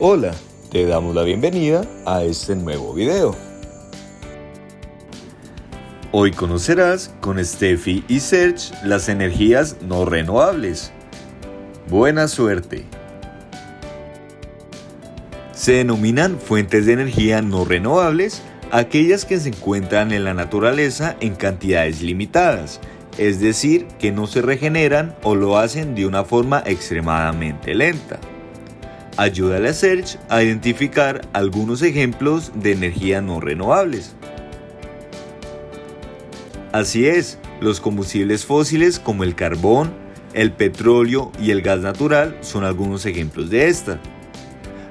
Hola, te damos la bienvenida a este nuevo video. Hoy conocerás con Steffi y Serge las energías no renovables. Buena suerte. Se denominan fuentes de energía no renovables aquellas que se encuentran en la naturaleza en cantidades limitadas, es decir, que no se regeneran o lo hacen de una forma extremadamente lenta. Ayúdale a Search a identificar algunos ejemplos de energía no renovables. Así es, los combustibles fósiles como el carbón, el petróleo y el gas natural son algunos ejemplos de esta.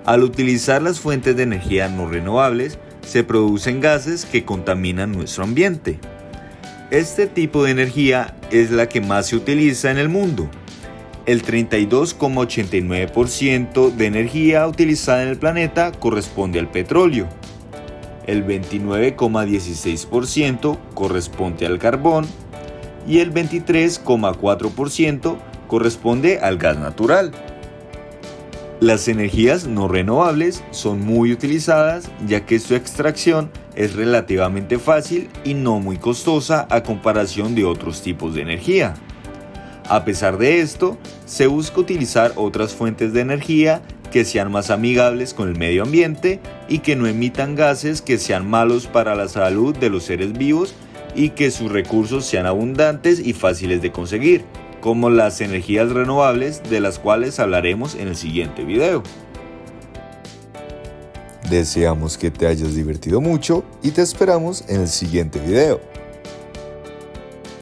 Al utilizar las fuentes de energía no renovables, se producen gases que contaminan nuestro ambiente. Este tipo de energía es la que más se utiliza en el mundo. El 32,89% de energía utilizada en el planeta corresponde al petróleo. El 29,16% corresponde al carbón y el 23,4% corresponde al gas natural. Las energías no renovables son muy utilizadas ya que su extracción es relativamente fácil y no muy costosa a comparación de otros tipos de energía. A pesar de esto, se busca utilizar otras fuentes de energía que sean más amigables con el medio ambiente y que no emitan gases que sean malos para la salud de los seres vivos y que sus recursos sean abundantes y fáciles de conseguir como las energías renovables de las cuales hablaremos en el siguiente video. Deseamos que te hayas divertido mucho y te esperamos en el siguiente video.